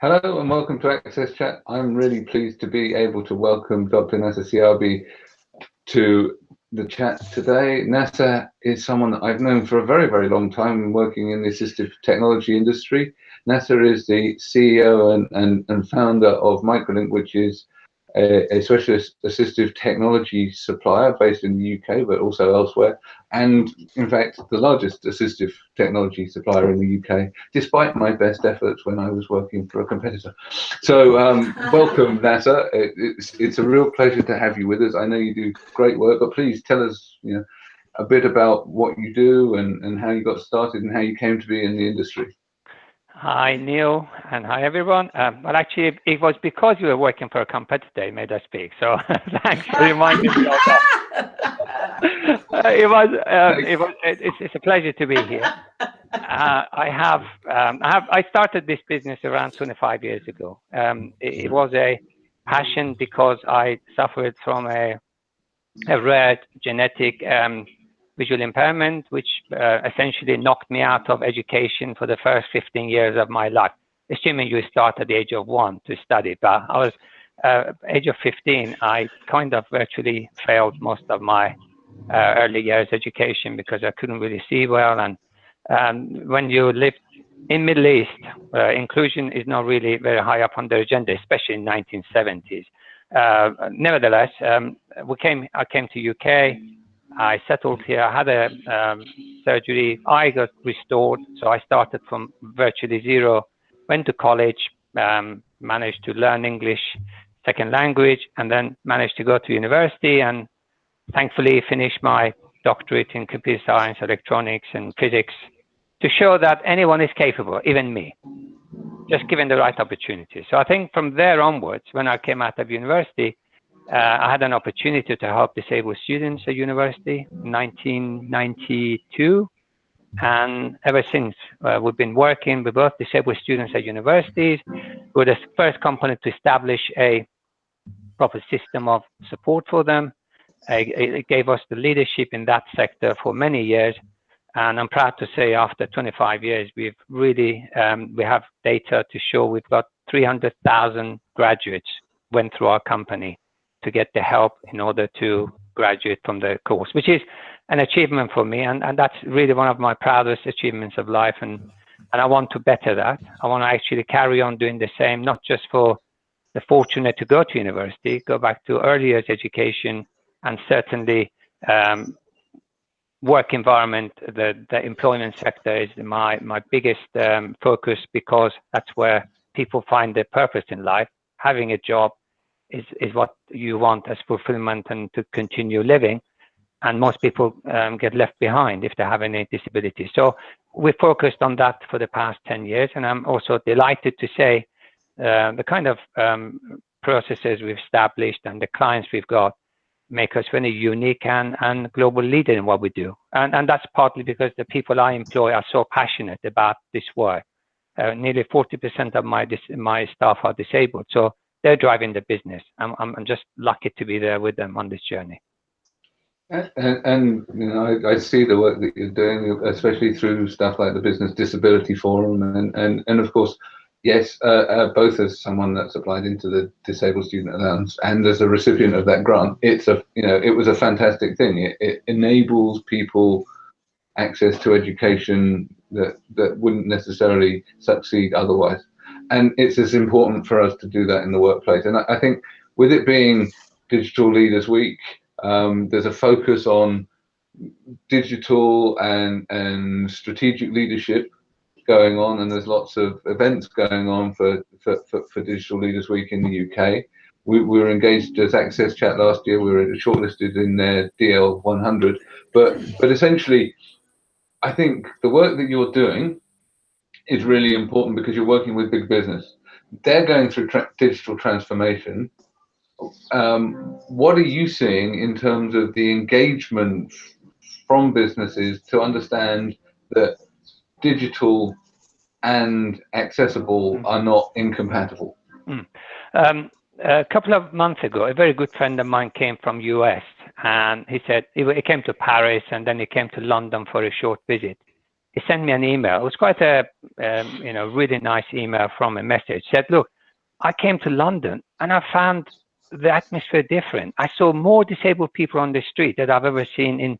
Hello and welcome to Access Chat. I'm really pleased to be able to welcome Dr. Nasser Siabi to the chat today. Nasser is someone that I've known for a very, very long time working in the assistive technology industry. Nasser is the CEO and, and, and founder of Microlink, which is a, a, specialist assistive technology supplier based in the UK, but also elsewhere, and in fact, the largest assistive technology supplier in the UK, despite my best efforts when I was working for a competitor. So, um, welcome, Nasser. It, it's, it's a real pleasure to have you with us. I know you do great work, but please tell us, you know, a bit about what you do and, and how you got started and how you came to be in the industry. Hi, Neil, and hi, everyone. Um, well, actually, it was because you were working for a competitor you made us speak. So thanks for reminding me of that. uh, it was, um, it was it's, it's, a pleasure to be here. Uh, I have, um, I have, I started this business around 25 years ago. Um, it, it, was a passion because I suffered from a, a rare genetic um, visual impairment, which uh, essentially knocked me out of education for the first 15 years of my life. Assuming you start at the age of one to study, but I was uh, age of 15, I kind of virtually failed most of my uh, early years education because I couldn't really see well. And um, when you live in Middle East, uh, inclusion is not really very high up on the agenda, especially in 1970s. Uh, nevertheless, um, we came. I came to UK. I settled here. I had a um, surgery. I got restored. So I started from virtually zero, went to college, um, managed to learn English second language, and then managed to go to university and thankfully finished my doctorate in computer science, electronics, and physics to show that anyone is capable, even me, just given the right opportunity. So I think from there onwards, when I came out of university, I had an opportunity to help disabled students at university in 1992. And ever since, uh, we've been working with both disabled students at universities. We're the first company to establish a proper system of support for them. It gave us the leadership in that sector for many years. And I'm proud to say after 25 years, we've really, um, we have data to show we've got 300,000 graduates went through our company to get the help in order to graduate from the course, which is an achievement for me. And, and that's really one of my proudest achievements of life. And, and I want to better that. I want to actually carry on doing the same, not just for the fortunate to go to university, go back to early education, and certainly um, work environment, the, the employment sector is my, my biggest um, focus because that's where people find their purpose in life. Having a job is, is what you want as fulfillment and to continue living. And most people um, get left behind if they have any disability. So we focused on that for the past 10 years. And I'm also delighted to say uh, the kind of um, processes we've established and the clients we've got make us very unique and, and global leader in what we do. And, and that's partly because the people I employ are so passionate about this work. Uh, nearly 40% of my my staff are disabled. So they're driving the business. I'm, I'm just lucky to be there with them on this journey. And, and, you know, I, I, see the work that you're doing, especially through stuff like the Business Disability Forum, and and and of course, yes, uh, uh, both as someone that's applied into the Disabled Student Allowance and as a recipient of that grant, it's a you know it was a fantastic thing. It, it enables people access to education that that wouldn't necessarily succeed otherwise and it's as important for us to do that in the workplace. And I, I think with it being Digital Leaders Week, um, there's a focus on digital and and strategic leadership going on, and there's lots of events going on for for, for, for Digital Leaders Week in the UK. We, we, were engaged as Access Chat last year. We were shortlisted in their DL 100, but but essentially, I think the work that you're doing is really important because you're working with big business. They're going through tra digital transformation. Um, what are you seeing in terms of the engagement from businesses to understand that digital and accessible mm. are not incompatible? Mm. Um, a couple of months ago, a very good friend of mine came from US and he said he came to Paris and then he came to London for a short visit he sent me an email. It was quite a, um, you know, really nice email from a message. Said, look, I came to London and I found the atmosphere different. I saw more disabled people on the street that I've ever seen in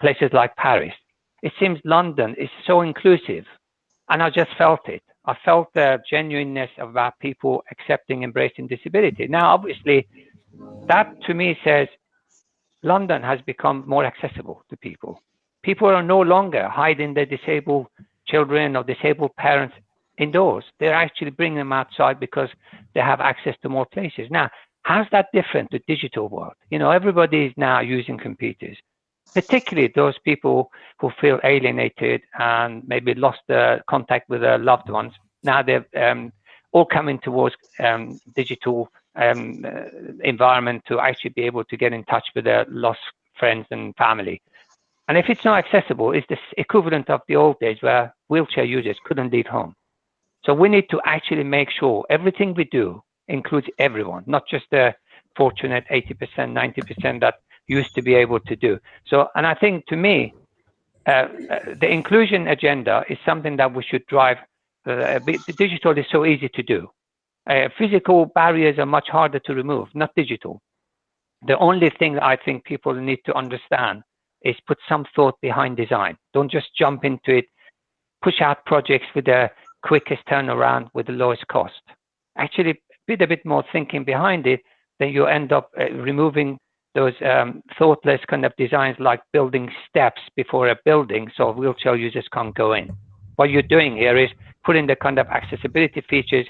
places like Paris. It seems London is so inclusive and I just felt it. I felt the genuineness of our people accepting, embracing disability. Now, obviously, that to me says London has become more accessible to people. People are no longer hiding their disabled children or disabled parents indoors. They're actually bringing them outside because they have access to more places. Now, how's that different to digital world? You know, everybody is now using computers, particularly those people who feel alienated and maybe lost the contact with their loved ones. Now they're um, all coming towards um, digital um, uh, environment to actually be able to get in touch with their lost friends and family. And if it's not accessible, it's the equivalent of the old days where wheelchair users couldn't leave home. So we need to actually make sure everything we do includes everyone, not just the fortunate 80%, 90% that used to be able to do. So, and I think to me, uh, uh, the inclusion agenda is something that we should drive. Uh, digital is so easy to do. Uh, physical barriers are much harder to remove, not digital. The only thing I think people need to understand is put some thought behind design. Don't just jump into it, push out projects with the quickest turnaround with the lowest cost. Actually, with a bit more thinking behind it, then you end up uh, removing those um, thoughtless kind of designs like building steps before a building so wheelchair users can't go in. What you're doing here is putting the kind of accessibility features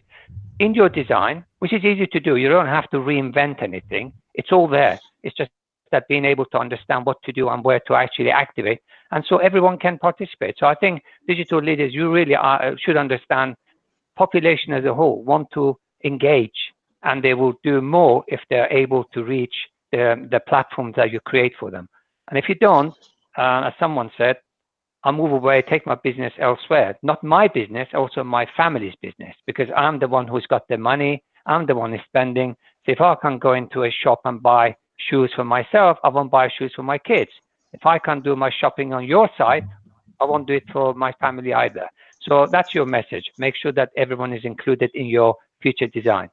in your design, which is easy to do. You don't have to reinvent anything. It's all there. It's just that being able to understand what to do and where to actually activate. And so everyone can participate. So I think digital leaders, you really are, uh, should understand population as a whole want to engage and they will do more if they're able to reach the, the platforms that you create for them. And if you don't, uh, as someone said, I'll move away, take my business elsewhere. Not my business, also my family's business, because I'm the one who's got the money. I'm the one who's spending. So if I can go into a shop and buy shoes for myself, I won't buy shoes for my kids. If I can't do my shopping on your site, I won't do it for my family either. So that's your message. Make sure that everyone is included in your future design.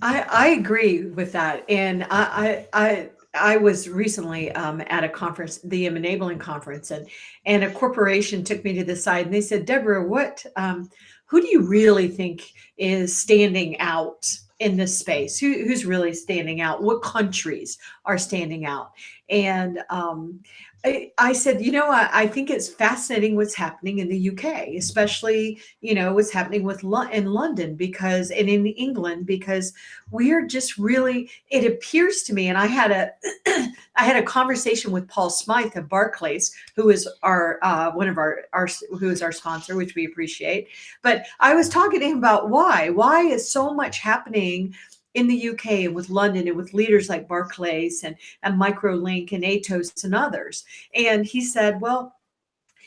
I, I agree with that. And I, I, I I was recently um, at a conference, the Enabling Conference, and and a corporation took me to the side and they said, Deborah, what, um, who do you really think is standing out in this space? Who, who's really standing out? What countries are standing out? And um, I, I, said, you know, I, I, think it's fascinating what's happening in the UK, especially, you know, what's happening with in London because, and in England, because we are just really, it appears to me, and I had a, I had a conversation with Paul Smyth of Barclays, who is our, uh, one of our, our, who is our sponsor, which we appreciate. But I was talking to him about why, why is so much happening in the UK and with London and with leaders like Barclays and, and Microlink and Atos and others. And he said, well,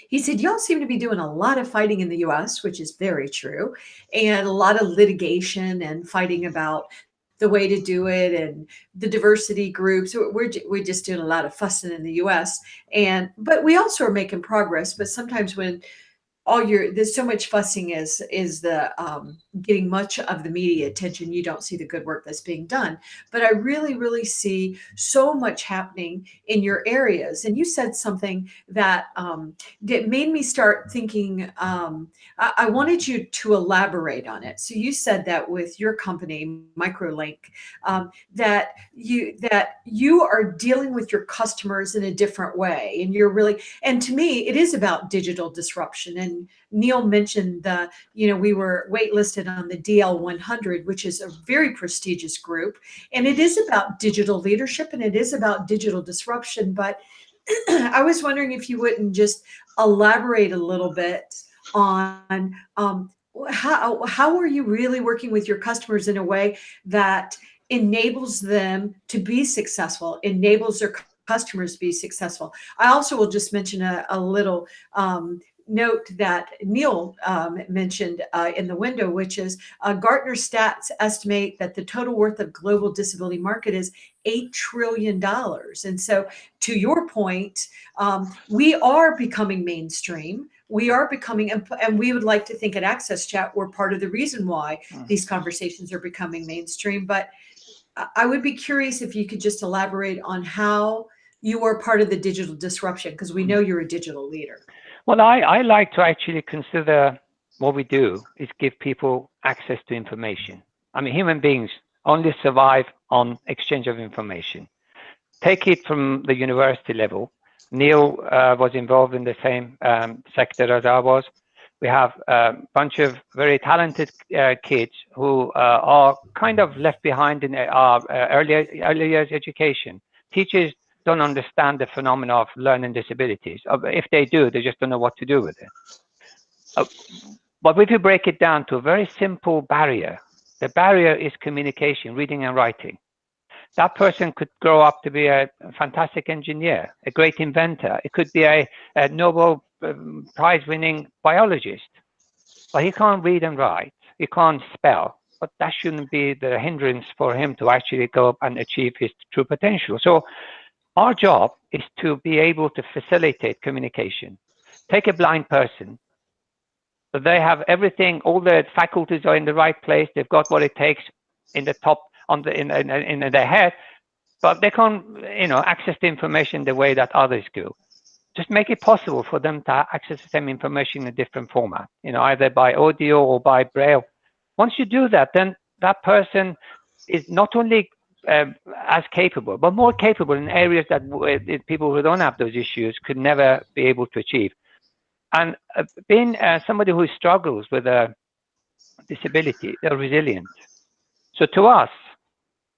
he said, y'all seem to be doing a lot of fighting in the US, which is very true, and a lot of litigation and fighting about the way to do it and the diversity groups. We're, we're just doing a lot of fussing in the US. And, but we also are making progress. But sometimes when all your there's so much fussing is is the um, getting much of the media attention. You don't see the good work that's being done. But i really really see so much happening in your areas. And you said something that um, that made me start thinking um, I, I, wanted you to elaborate on it. So you said that with your company microlink um, that you that you are dealing with your customers in a different way. And you're really and to me it is about digital disruption and Neil mentioned the, you know, we were waitlisted on the DL 100, which is a very prestigious group. And it is about digital leadership and it is about digital disruption. But I was wondering if you wouldn't just elaborate a little bit on um, how, how are you really working with your customers in a way that enables them to be successful, enables their customers to be successful. I also will just mention a, a little um, note that Neil um, mentioned uh, in the window, which is uh, Gartner stats estimate that the total worth of global disability market is $8 trillion. And so to your point, um, we are becoming mainstream. We are becoming, and we would like to think at Access Chat, we're part of the reason why mm. these conversations are becoming mainstream. But I would be curious if you could just elaborate on how you are part of the digital disruption because we know you're a digital leader. Well, I, I like to actually consider what we do is give people access to information. I mean, human beings only survive on exchange of information. Take it from the university level. Neil uh, was involved in the same um, sector as I was. We have a bunch of very talented uh, kids who uh, are kind of left behind in our uh, early, early years education. Teachers don't understand the phenomena of learning disabilities. Uh, if they do, they just don't know what to do with it. Uh, but if you break it down to a very simple barrier, the barrier is communication, reading and writing. That person could grow up to be a fantastic engineer, a great inventor. It could be a, a Nobel um, Prize winning biologist, but he can't read and write. He can't spell, but that shouldn't be the hindrance for him to actually go up and achieve his true potential. So our job is to be able to facilitate communication. Take a blind person. So they have everything, all their faculties are in the right place. They've got what it takes in the top, on the in, in, in their head, but they can't, you know, access the information the way that others do. Just make it possible for them to access the same information in a different format, you know, either by audio or by braille. Once you do that, then that person is not only uh, as capable, but more capable in areas that people who don't have those issues could never be able to achieve. And uh, being uh, somebody who struggles with a disability, they're resilient. So to us,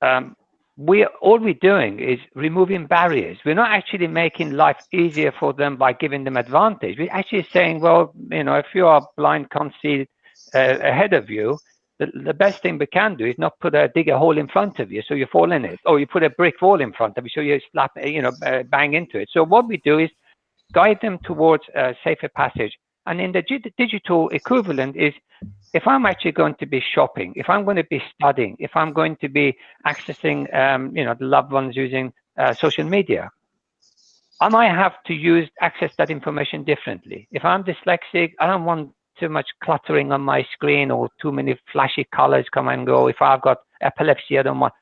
um, we all we're doing is removing barriers. We're not actually making life easier for them by giving them advantage. We're actually saying, well, you know, if you are blind, can't see uh, ahead of you, the, the best thing we can do is not put a dig a hole in front of you so you fall in it, or you put a brick wall in front of you so you slap, you know, uh, bang into it. So what we do is guide them towards a safer passage. And in the digital equivalent is if I'm actually going to be shopping, if I'm going to be studying, if I'm going to be accessing, um, you know, the loved ones using uh, social media, I might have to use access that information differently. If I'm dyslexic, I don't want too much cluttering on my screen or too many flashy colors come and go. If I've got epilepsy, I don't want,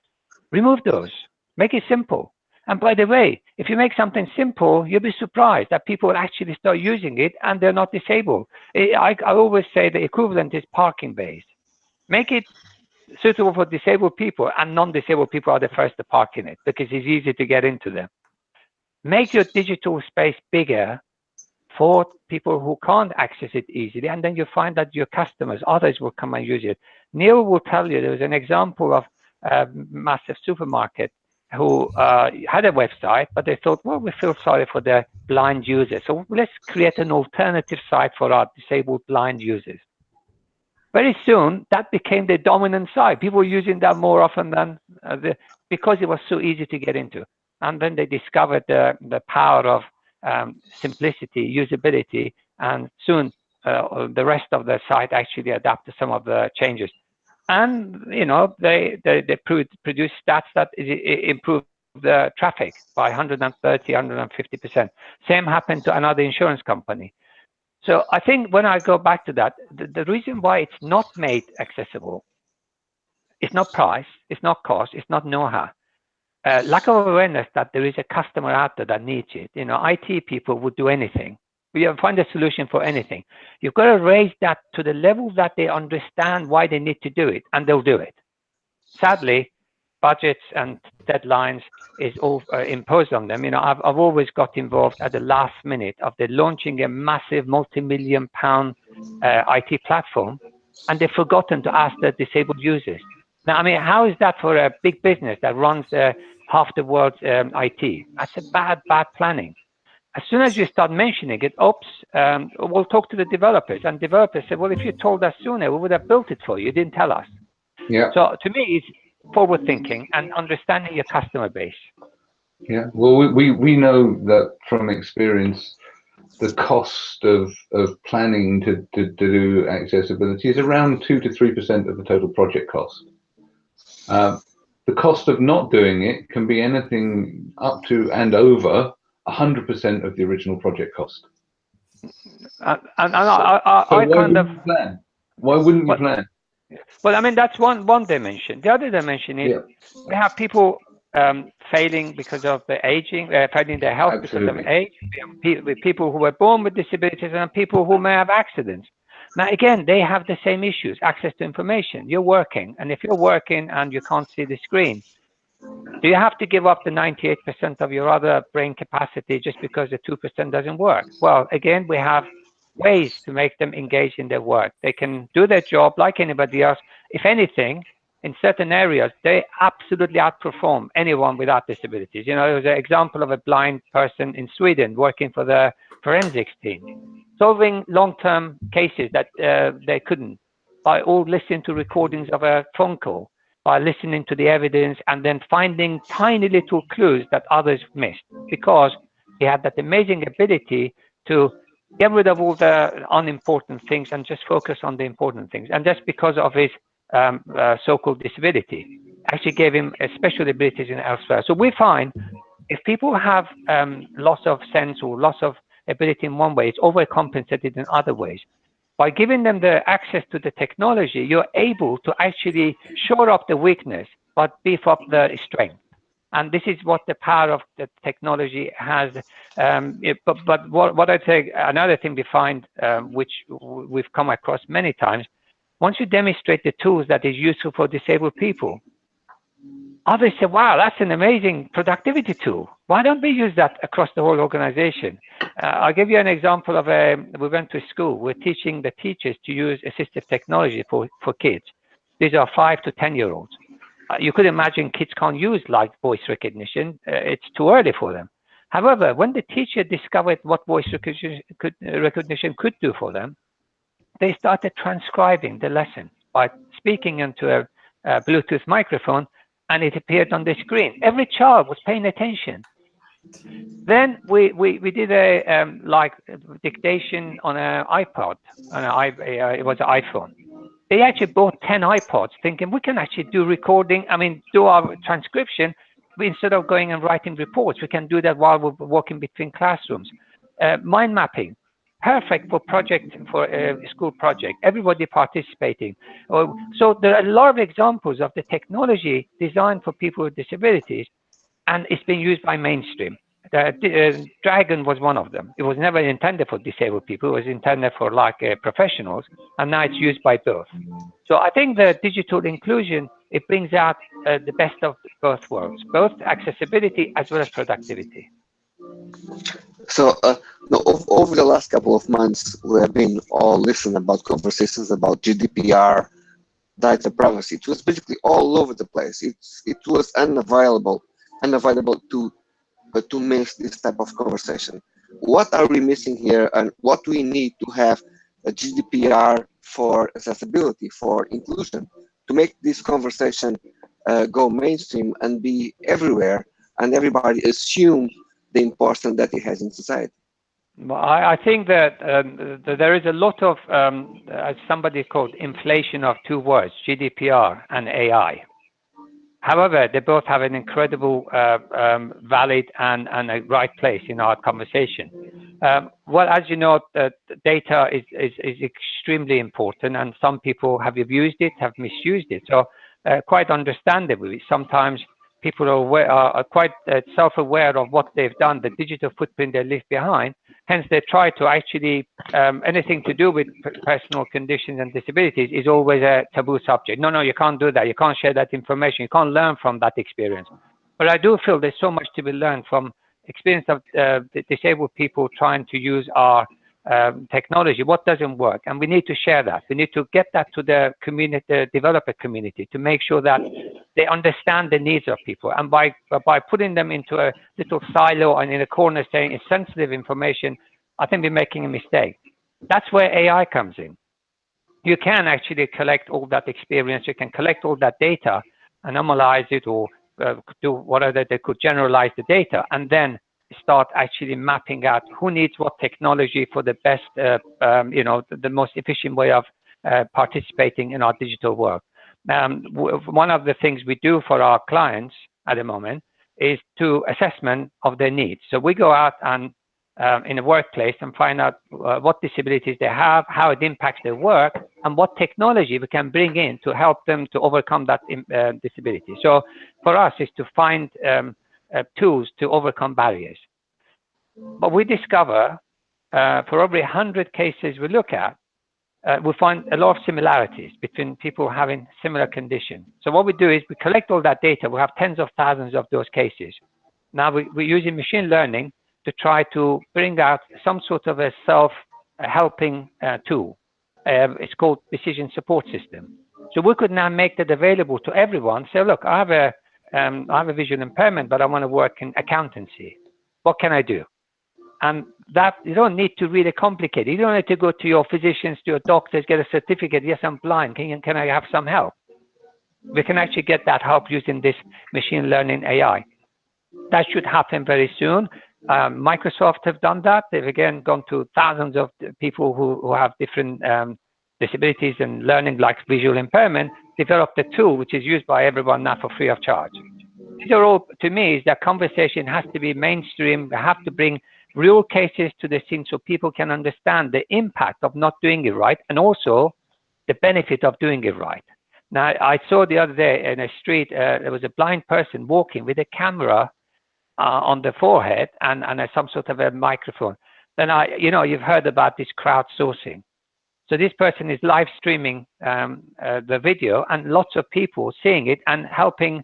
remove those, make it simple. And by the way, if you make something simple, you'll be surprised that people will actually start using it and they're not disabled. I, I always say the equivalent is parking bays. Make it suitable for disabled people and non-disabled people are the first to park in it because it's easy to get into them. Make your digital space bigger for people who can't access it easily. And then you find that your customers, others will come and use it. Neil will tell you there was an example of a massive supermarket who uh, had a website, but they thought, well, we feel sorry for the blind users. So let's create an alternative site for our disabled blind users. Very soon, that became the dominant site. People were using that more often than uh, the, because it was so easy to get into. And then they discovered the, the power of um, simplicity, usability, and soon uh, the rest of the site actually adapt to some of the changes. And you know they they, they produce stats that improve the traffic by 130, 150 percent. Same happened to another insurance company. So I think when I go back to that, the, the reason why it's not made accessible, it's not price, it's not cost, it's not know-how uh, lack of awareness that there is a customer out there that needs it. You know, IT people would do anything. We find a solution for anything. You've got to raise that to the level that they understand why they need to do it, and they'll do it. Sadly, budgets and deadlines is all uh, imposed on them. You know, I've, I've always got involved at the last minute of the launching a massive multi-million pound uh, IT platform, and they've forgotten to ask the disabled users. Now, I mean, how is that for a big business that runs uh, half the world's um, IT. That's a bad, bad planning. As soon as you start mentioning it, oops, um, we'll talk to the developers. And developers say, well, if you told us sooner, we would have built it for you. You didn't tell us. Yeah. So to me, it's forward thinking and understanding your customer base. Yeah. Well, we, we, we know that from experience, the cost of, of planning to, to, to do accessibility is around 2 to 3% of the total project cost. Uh, the cost of not doing it can be anything up to and over 100% of the original project cost. And, and I, I, So I why kind of plan? Why wouldn't you plan? Well, I mean, that's one one dimension. The other dimension is Yeah. we have people um, failing because of the aging, uh, failing their health because of age. We have people who were born with disabilities and people who may have accidents. Now, again, they have the same issues: access to information. You're working, and if you're working and you can't see the screen, do you have to give up the 98% of your other brain capacity just because the 2% doesn't work? Well, again, we have ways to make them engage in their work. They can do their job like anybody else. If anything, in certain areas, they absolutely outperform anyone without disabilities. You know, there was an example of a blind person in Sweden working for the forensics team, solving long-term cases that uh, they couldn't by all listening to recordings of a phone call, by listening to the evidence and then finding tiny little clues that others missed because he had that amazing ability to get rid of all the unimportant things and just focus on the important things. And that's because of his um, uh, so-called disability. Actually gave him a special abilities in elsewhere. So we find if people have um, loss of sense or loss of ability in one way, it's overcompensated in other ways. By giving them the access to the technology, you're able to actually shore up the weakness, but beef up the strength and this is what the power of the technology has. Um, it- but but what, what I'd say, another thing we find, um, which we've come across many times, once you demonstrate the tools that is useful for disabled people, others say, wow, that's an amazing productivity tool. Why don't we use that across the whole organization? Uh, I'll give you an example of a, we went to school, we're teaching the teachers to use assistive technology for, for kids. These are five to 10 year olds uh, you could imagine kids can't use like voice recognition. Uh, it's too early for them. However, when the teacher discovered what voice recognition could, uh, recognition could do for them, they started transcribing the lesson by speaking into a, a Bluetooth microphone and it appeared on the screen. Every child was paying attention. Then we, we, we did a um, like dictation on an iPod, on an i, uh, it was an iPhone they actually bought 10 iPods thinking we can actually do recording, I mean, do our transcription instead of going and writing reports. We can do that while we're walking between classrooms. Uh, mind mapping, perfect for project, for a school project, everybody participating. Oh, so there are a lot of examples of the technology designed for people with disabilities and it's being used by mainstream. The uh, Dragon was one of them. It was never intended for disabled people. It was intended for like uh, professionals, and now it's used by both. So I think the digital inclusion it brings out uh, the best of both worlds, both accessibility as well as productivity. So, uh, no, over the last couple of months, we have been all listening about conversations about GDPR, data privacy. It was basically all over the place. It's it was unavailable, unavailable to uh, to miss this type of conversation. What are we missing here, and what we need to have a GDPR for accessibility, for inclusion, to make this conversation uh, go mainstream and be everywhere, and everybody assume the importance that it has in society. Well, I, I think that, um, that there is a lot of, um, as somebody called, inflation of two words, GDPR and AI. However, they both have an incredible, uh, um, valid and, and a right place in our conversation. Um, well, as you know, uh, data is, is, is extremely important, and some people have abused it, have misused it. So, uh, quite understandably, sometimes people are, aware, are, quite uh, self-aware of what they've done, the digital footprint they leave behind. Hence, they try to actually um, anything to do with personal conditions and disabilities is always a taboo subject. No, no, you can't do that. You can't share that information. You can't learn from that experience. But I do feel there's so much to be learned from experience of uh, disabled people trying to use our um, technology, what doesn't work, and we need to share that. We need to get that to the community, the developer community, to make sure that they understand the needs of people. And by by putting them into a little silo and in a corner saying it's sensitive information, I think we're making a mistake. That's where AI comes in. You can actually collect all that experience. You can collect all that data, and analyze it, or uh, do whatever they could generalize the data, and then start actually mapping out who needs what technology for the best, uh, um, you know, the, the, most efficient way of uh, participating in our digital work. Um, one of the things we do for our clients at the moment is to assessment of their needs. So we go out and um, in a workplace and find out uh, what disabilities they have, how it impacts their work, and what technology we can bring in to help them to overcome that uh, disability. So for us is to find um, uh, tools to overcome barriers. But we discover uh, for every 100 cases we look at, uh, we find a lot of similarities between people having similar condition. So what we do is we collect all that data. We have tens of thousands of those cases. Now we, we're using machine learning to try to bring out some sort of a self-helping uh, tool. Uh, it's called decision support system. So we could now make that available to everyone. Say, look, I have a, um, I have a visual impairment, but I want to work in accountancy. What can I do? And that you don't need to really complicate. You don't need to go to your physicians, to your doctors, get a certificate. Yes, I'm blind. Can, you, can I have some help? We can actually get that help using this machine learning AI. That should happen very soon. Um, Microsoft have done that. They've again gone to thousands of people who, who have different um, disabilities and learning like visual impairment, developed a tool which is used by everyone now for free of charge. These are all, to me, is that conversation has to be mainstream. We have to bring real cases to the scene so people can understand the impact of not doing it right and also the benefit of doing it right. Now, I saw the other day in a street, uh, there was a blind person walking with a camera uh, on the forehead and, and a, some sort of a microphone. Then I, you know, you've heard about this crowdsourcing. So this person is live streaming um, uh, the video and lots of people seeing it and helping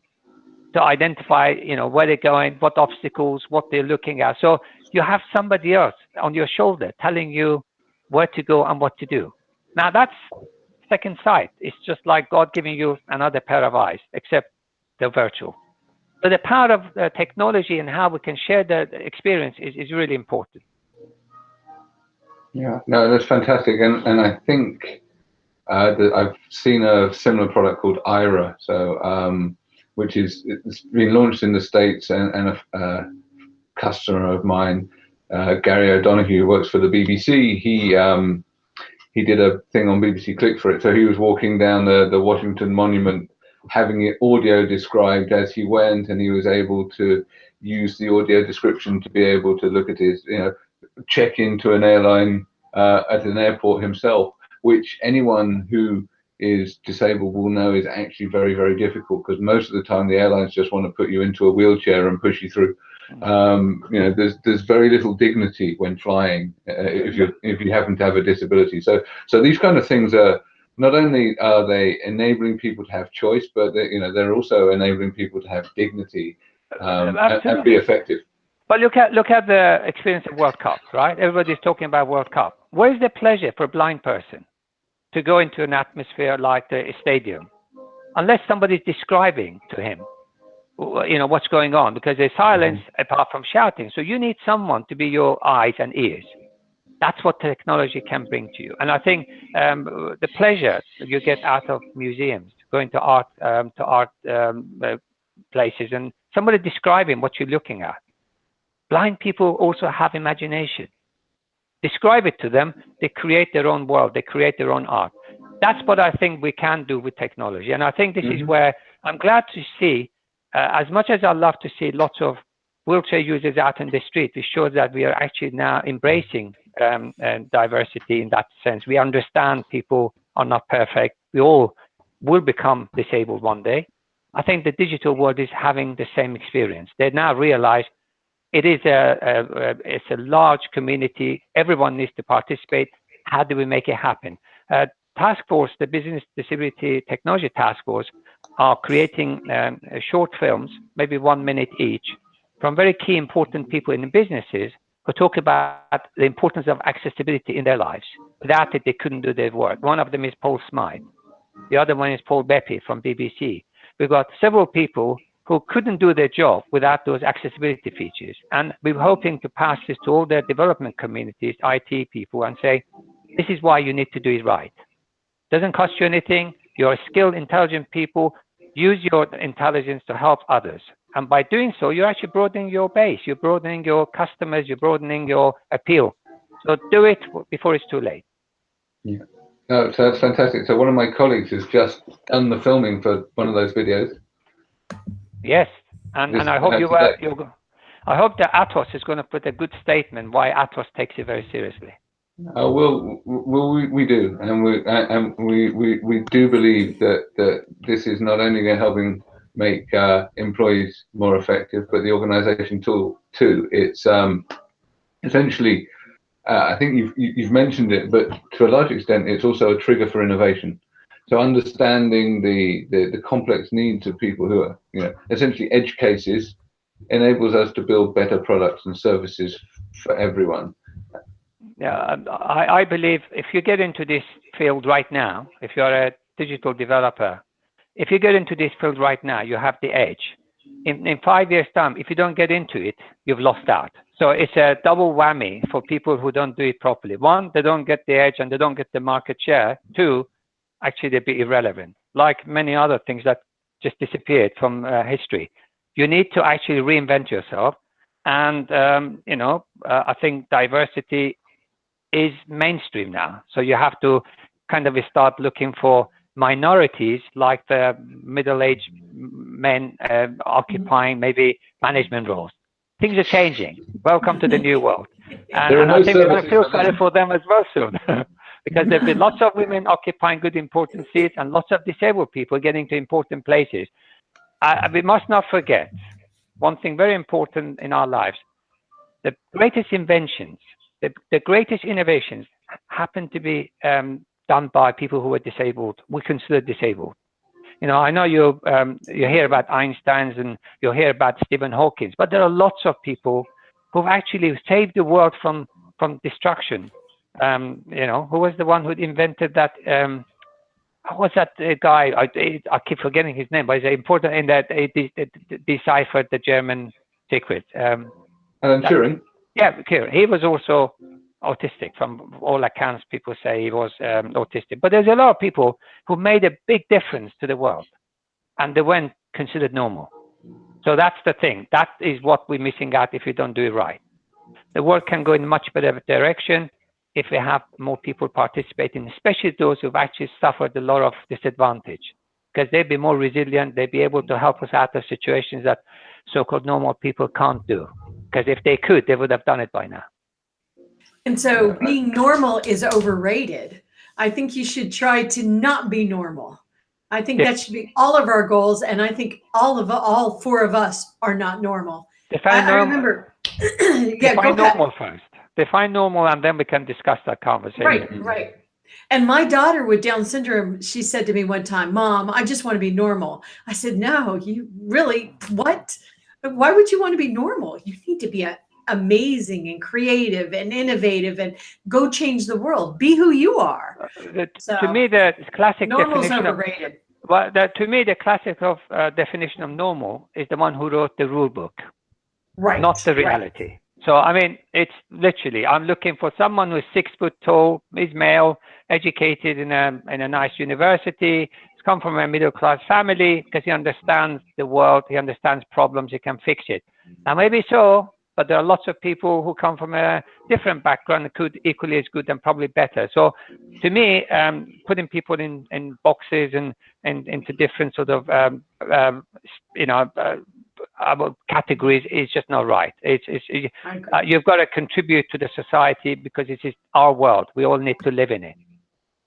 to identify, you know, where they're going, what obstacles, what they're looking at. So you have somebody else on your shoulder telling you where to go and what to do. Now that's second sight. It's just like God giving you another pair of eyes, except they're virtual. So the power of uh, technology and how we can share the experience is, is really important. Yeah, no, that's fantastic. And, and I think uh, that I've seen a similar product called Aira, so um, which is it's been launched in the States and, and a, customer of mine, uh, Gary O'Donoghue, who works for the BBC, he um, he did a thing on BBC Click for it. So he was walking down the, the Washington Monument, having it audio described as he went, and he was able to use the audio description to be able to look at his, you know, check into an airline uh, at an airport himself, which anyone who is disabled will know is actually very, very difficult because most of the time the airlines just want to put you into a wheelchair and push you through. Um, you know, there's there's very little dignity when flying uh, if you if you happen to have a disability. So so these kind of things are not only are they enabling people to have choice, but they, you know they're also enabling people to have dignity um, and, and, be effective. But look at look at the experience of World Cup, right? Everybody's talking about World Cup. Where's the pleasure for a blind person to go into an atmosphere like the stadium, unless somebody's describing to him you know what's going on because there's silence mm-hmm. apart from shouting so you need someone to be your eyes and ears that's what technology can bring to you and i think um, the pleasure you get out of museums going to art um, to art um, uh, places and somebody describing what you're looking at blind people also have imagination describe it to them they create their own world they create their own art that's what i think we can do with technology and i think this mm-hmm. is where i'm glad to see uh, as much as I love to see lots of wheelchair users out in the street, it shows that we are actually now embracing um, uh, diversity in that sense. We understand people are not perfect. We all will become disabled one day. I think the digital world is having the same experience. They now realize it is a, a, a, it's a large community. Everyone needs to participate. How do we make it happen? Uh, task force, the Business Disability Technology Task Force, are creating um, short films, maybe one minute each, from very key important people in businesses who talk about the importance of accessibility in their lives. Without it, they couldn't do their work. One of them is Paul Smyth. The other one is Paul Bepey from BBC. We've got several people who couldn't do their job without those accessibility features. And we're hoping to pass this to all the development communities, IT people, and say, this is why you need to do it right. Doesn't cost you anything. You're skilled, intelligent people. Use your intelligence to help others. And by doing so, you're actually broadening your base, you're broadening your customers, you're broadening your appeal. So do it before it's too late. Yeah. No, so that's fantastic. So one of my colleagues has just done the filming for one of those videos. Yes, and, and I hope you were, you I hope that Atos is going to put a good statement why Atos takes it very seriously. Uh, well, well, we, we do, and we and we, we, we do believe that that this is not only helping make uh, employees more effective, but the organisation tool too. It's um, essentially, uh, I think you've you've mentioned it, but to a large extent, it's also a trigger for innovation. So understanding the, the, the complex needs of people who are, you know, essentially edge cases enables us to build better products and services for everyone. Yeah, um, I, I believe if you get into this field right now, if you're a digital developer, if you get into this field right now, you have the edge. In, in five years' time, if you don't get into it, you've lost out. So it's a double whammy for people who don't do it properly. One, they don't get the edge and they don't get the market share. Two, actually they'd be irrelevant, like many other things that just disappeared from uh, history. You need to actually reinvent yourself. And, um, you know, uh, I think diversity is mainstream now. So you have to kind of start looking for minorities like the middle-aged men uh, occupying maybe management roles. Things are changing. Welcome to the new world. And, and I think we're going to feel sorry for them as well soon. because there have been lots of women occupying good important seats and lots of disabled people getting to important places. Uh, we must not forget one thing very important in our lives. The greatest inventions, the, the greatest innovations happen to be um, done by people who are disabled, we consider disabled. You know, I know you um, you hear about Einstein's and you hear about Stephen Hawking's, but there are lots of people who've actually saved the world from from destruction um, you know, who was the one who invented that? Um, who was that uh, guy? I, I keep forgetting his name, but he's important in that he deciphered the German secret. Um, Alan Turing. Yeah, Turing. He was also autistic. From all accounts, people say he was um, autistic. But there's a lot of people who made a big difference to the world, and they weren't considered normal. So that's the thing. That is what we're missing out if we don't do it right. The world can go in a much better direction if we have more people participating, especially those who've actually suffered a lot of disadvantage, because they'd be more resilient, they'd be able to help us out of situations that so-called normal people can't do. Because if they could, they would have done it by now. And so being normal is overrated. I think you should try to not be normal. I think that should be all of our goals. And I think all of all four of us are not normal. Define I, normal. I remember. yeah, Define normal first define normal and then we can discuss that conversation. Right, right. And my daughter with Down syndrome, she said to me one time, Mom, I just want to be normal. I said, No, you really, what? Why would you want to be normal? You need to be a, amazing and creative and innovative and go change the world. Be who you are. Uh, so, to me, the classic definition overrated. Of, well, the, to me, the classic of uh, definition of normal is the one who wrote the rule book, right? Not the reality. Right. So, I mean, it's literally, I'm looking for someone who's six foot tall, is male, educated in a, in a nice university, he's come from a middle class family because he understands the world, he understands problems, he can fix it. Now, maybe so, but there are lots of people who come from a different background and could equally as good and probably better. So to me, um, putting people in, in boxes and, and into different sort of, um, um, you know, uh, categories is just not right. It's, it's uh, you've got to contribute to the society because it is our world. We all need to live in it,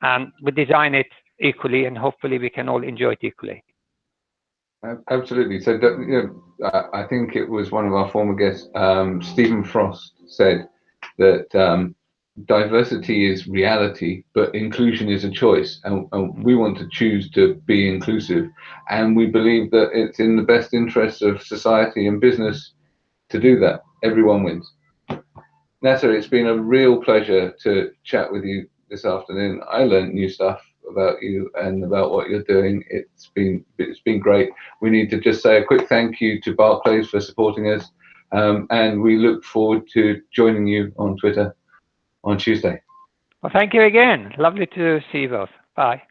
and we design it equally, and hopefully we can all enjoy it equally. Absolutely. So, you know, I think it was one of our former guests, um, Stephen Frost, said that um, diversity is reality, but inclusion is a choice. And, and, we want to choose to be inclusive. And we believe that it's in the best interest of society and business to do that. Everyone wins. Nasser, it's been a real pleasure to chat with you this afternoon. I learned new stuff about you and about what you're doing. It's been it's been great. We need to just say a quick thank you to Barclays for supporting us. Um, and we look forward to joining you on Twitter on Tuesday. Well, thank you again. Lovely to see you both. Bye.